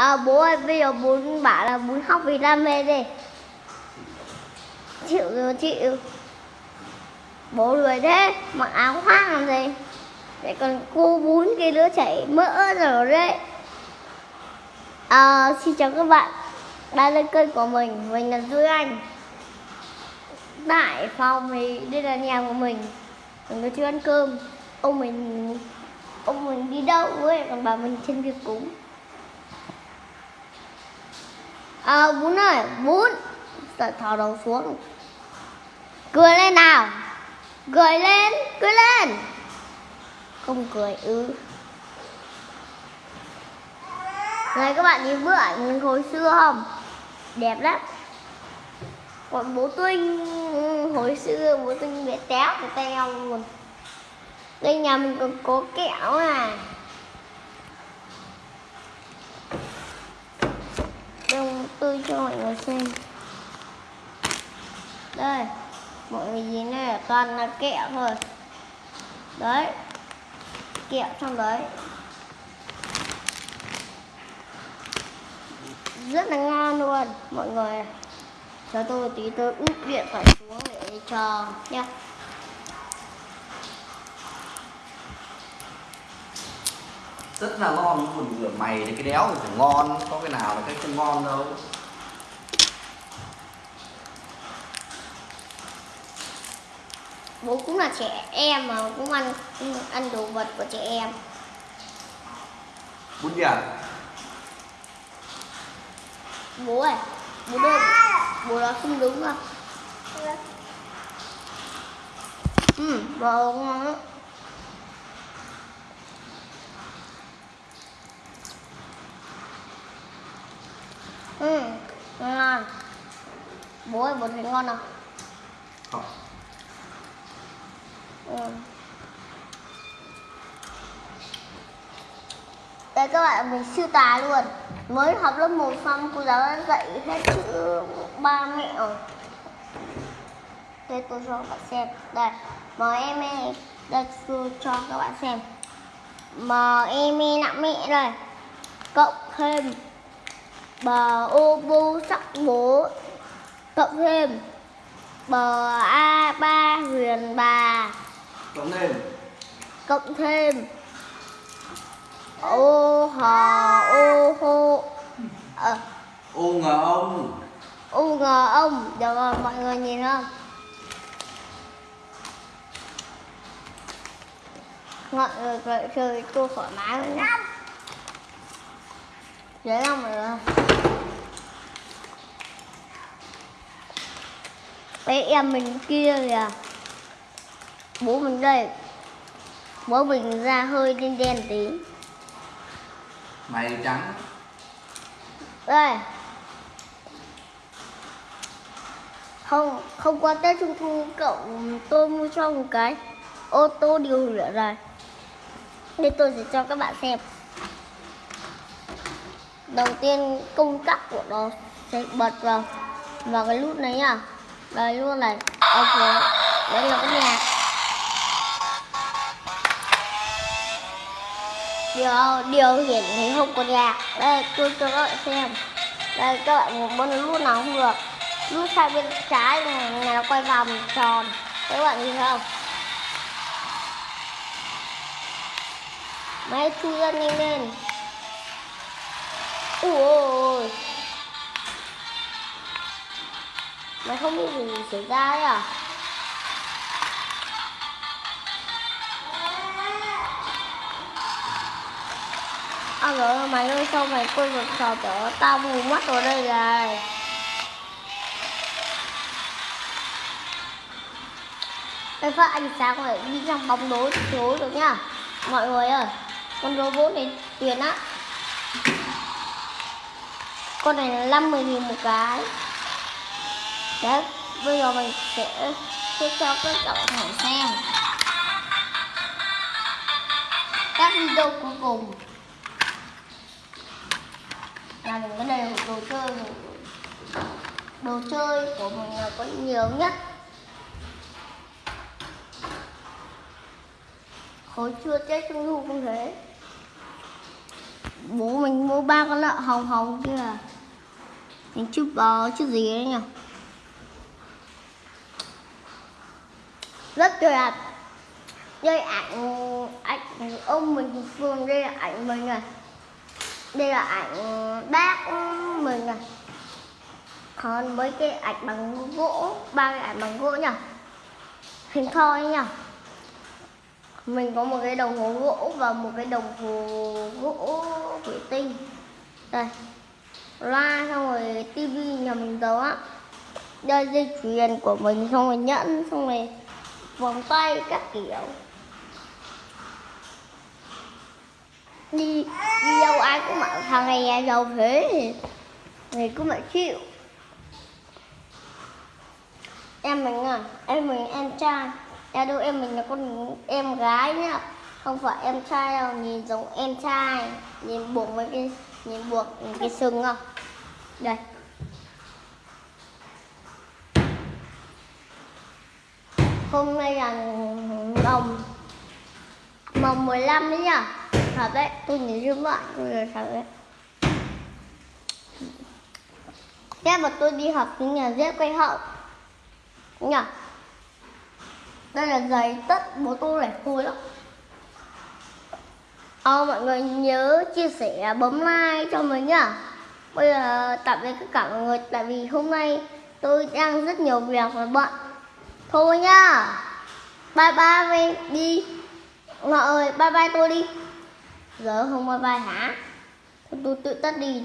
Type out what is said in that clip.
À, bố ơi, bây giờ bố bảo là muốn học vì đam mê đi. Chịu rồi chịu. Bố lười thế, mặc áo khoác làm gì? Vậy còn cô bún cái đứa chảy mỡ rồi đấy. À, xin chào các bạn. Đây là kênh của mình, mình là Duy Anh. Tại phòng thì đây là nhà của mình. Mình có chưa ăn cơm. Ông mình ông mình đi đâu ấy, còn bà mình trên việc cúng. À, bún ơi, bún. Rồi thò đầu xuống. Cười lên nào. Cười lên, cười lên. Không cười, ừ. Này các bạn nhìn bức ảnh hồi xưa không? Đẹp lắm. Còn bố Tuynh Hồi xưa bố Tuynh bị téo cái teo luôn. Đây nhà mình còn có kẹo à. Đông tôi cho mọi người xem. Đây, mọi người nhìn này toàn là kẹo thôi. Đấy, kẹo trong đấy. Rất là ngon luôn, mọi người. Cho tôi tí, tôi úp điện thoại xuống để cho nha rất là ngon còn rửa mày thì cái đéo thì phải ngon có cái nào là cái không ngon đâu. Bố cũng là trẻ em mà cũng ăn ăn đồ vật của trẻ em. Bún gì à? Bố ơi bố ơi bố nói không đúng đâu ừ bò ngon lắm ừ. Ngon. Bố ơi bố thấy ngon không? Không ừ. đây các bạn mình siêu tài luôn. Mới học lớp 1 xong cô giáo đã dạy hết chữ ba mẹ rồi. Đây tôi cho các bạn xem. Đây m em e. Đây tôi cho các bạn xem. M em e nặng mẹ đây. Cộng thêm bờ ô bu sắc bố cộng thêm. Bờ a ba huyền bà cộng thêm. cộng thêm. Ô hò ô hô ờ, ô ngờ ông. Ô ngờ ông. Được rồi mọi người nhìn không? Mọi người cười chơi tôi thoải mái nhé dễ không người Đấy em mình kia kìa. Bố mình đây. Bố mình da hơi đen đen tí. Mày trắng. Đây. Không, không qua Tết Trung Thu cậu tôi mua cho một cái ô tô điều lửa rồi Đây tôi sẽ cho các bạn xem Đầu tiên công tắc của nó sẽ bật vào. Vào cái nút này nhá đây luôn này ok. Đây là cái nhạc điều điều hiển thì không có nhạc đây tôi cho các bạn xem. Đây các bạn muốn bấm nút nào không được. Nút sang bên trái này, này nó quay vòng tròn. Các bạn nhìn thấy không? Máy thu ra nhanh lên ui mày không biết gì xảy ra ấy à? À rồi mày ơi, sao mày quên một trò chở tao mù mắt vào đây này? Cái phát ánh sáng này đi trong bóng tối tối được nhá. Mọi người ơi, con robot này tiền á con này là 50 nghìn một cái. Đấy, bây giờ mình sẽ sẽ cho các cậu thử xem. Các video cuối cùng. Là những cái này đồ chơi. Đồ chơi của mình là có nhiều nhất. Hồi chưa tết trung thu cũng thế? Bố mình mua ba con lợn hồng hồng kia à? À mình chụp bò chứ gì đấy nhỉ? Rất tuyệt đây, ảnh ảnh ông mình phương, đây là ảnh mình này. Đây là ảnh bác mình này. Còn mấy cái ảnh bằng gỗ, ba cái ảnh bằng gỗ nhỉ? Hình thoi nhỉ? Mình có một cái đồng hồ gỗ và một cái đồng hồ gỗ thủy tinh. Đây loa, xong rồi tivi nhà mình giấu á. Đây dây chuyền của mình, xong rồi nhẫn, xong rồi vòng tay các kiểu. Đi đi đâu ai cũng bảo thằng này nhà giàu thế, thì thì phải chịu. Em mình à em mình em trai. Em đâu em mình là con em gái nhá. Không phải em trai đâu, nhìn giống em trai. Nhìn bụng mấy cái nhìn buộc cái sừng không? Đây. Hôm nay là mồng mồng 15 đấy nhá thật đấy, tôi nhìn như vậy, tôi là thật đấy. Thế mà tôi đi học tiếng nhà dễ quay hậu. Nhá đây là giày tất, bố tôi này khôi lắm. Ờ, mọi người nhớ chia sẻ bấm like cho mình nhá. Bây giờ tạm biệt tất cả mọi người Tại vì hôm nay tôi đang rất nhiều việc và bận Thôi nhá. Bye bye đi. Mọi người bye bye tôi đi. Giờ không bye bye hả? Thôi tôi tự tắt đi đây.